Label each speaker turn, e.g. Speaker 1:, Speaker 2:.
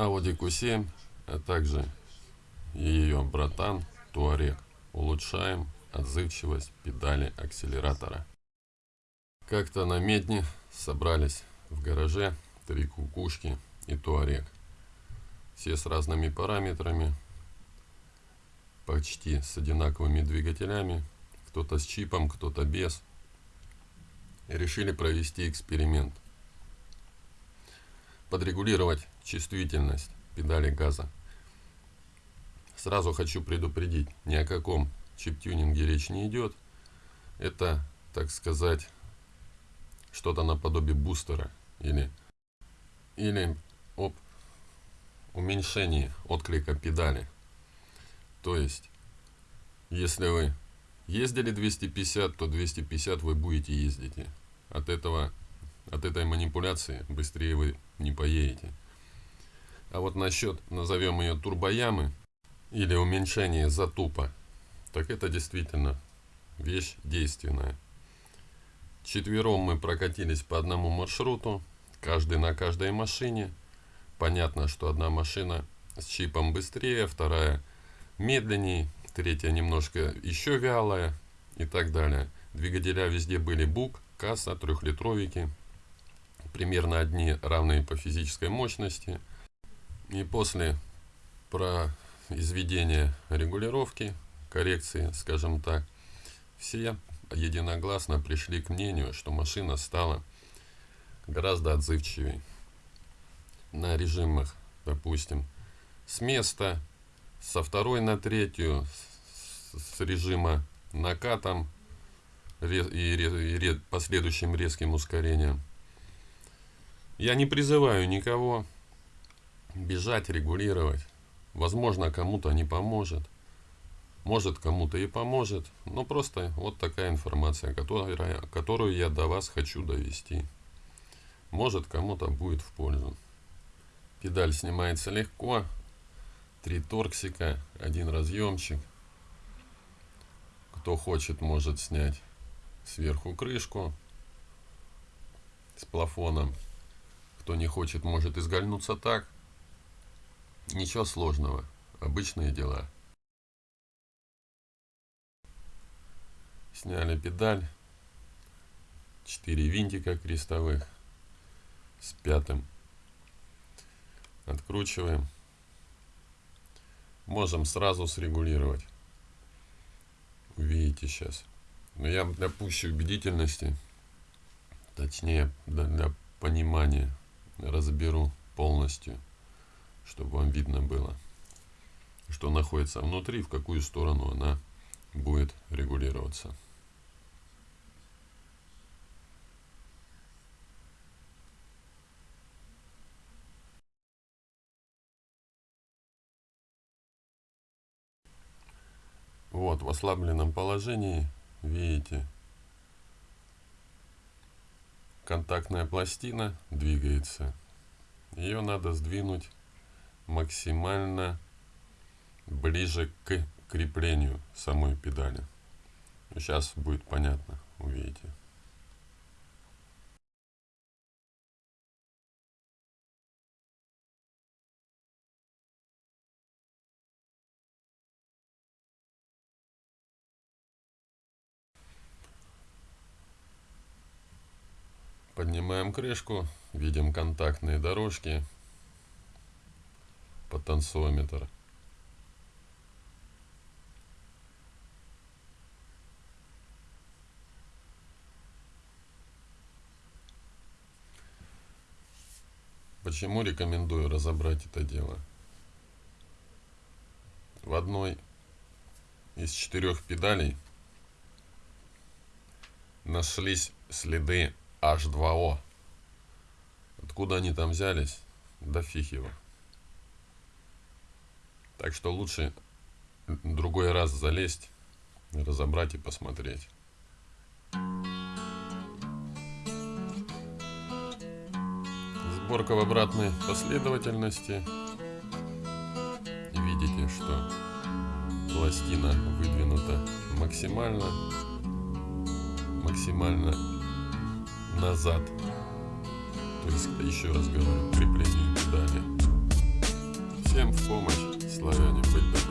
Speaker 1: Audi Q7, а также ее братан Туарек. Улучшаем отзывчивость педали акселератора. Как-то на медне собрались в гараже три кукушки и Туарек. Все с разными параметрами, почти с одинаковыми двигателями, кто-то с чипом, кто-то без. И решили провести эксперимент. Подрегулировать чувствительность педали газа. Сразу хочу предупредить, ни о каком чип-тюнинге речь не идет. Это, так сказать, что-то наподобие бустера или, или об уменьшении отклика педали. То есть, если вы ездили 250, то 250 вы будете ездить. От этого, от этой манипуляции быстрее вы не поедете. А вот насчет, назовем ее турбоямы, или уменьшение затупа, так это действительно вещь действенная. Четвером мы прокатились по одному маршруту, каждый на каждой машине. Понятно, что одна машина с чипом быстрее, вторая медленнее, третья немножко еще вялая и так далее. Двигателя везде были БУК, касса, трехлитровики, примерно одни равные по физической мощности. И после про изведения регулировки, коррекции, скажем так, все единогласно пришли к мнению, что машина стала гораздо отзывчивее. На режимах, допустим, с места, со второй на третью, с режима накатом и последующим резким ускорением. Я не призываю никого бежать, регулировать. Возможно, кому-то не поможет. Может, кому-то и поможет. Но просто вот такая информация, которая, которую я до вас хочу довести. Может, кому-то будет в пользу. Педаль снимается легко. Три торксика, один разъемчик. Кто хочет, может снять сверху крышку с плафоном. Кто не хочет, может изгольнуться так. Ничего сложного. Обычные дела. Сняли педаль. Четыре винтика крестовых. С пятым. Откручиваем. Можем сразу срегулировать. Увидите сейчас. Но я для пущей убедительности, точнее для понимания, разберу полностью чтобы вам видно было, что находится внутри, в какую сторону она будет регулироваться. Вот в ослабленном положении видите контактная пластина двигается ее надо сдвинуть максимально ближе к креплению самой педали. Сейчас будет понятно, увидите. Поднимаем крышку, видим контактные дорожки, потенциометр. Почему рекомендую разобрать это дело? В одной из четырех педалей нашлись следы H2O. Откуда они там взялись? Да фиг его. Так что лучше другой раз залезть, разобрать и посмотреть. Сборка в обратной последовательности. Видите, что пластина выдвинута максимально, максимально назад. То есть, еще раз говорю, креплению педали. Всем в помощь, славяне, быть добром.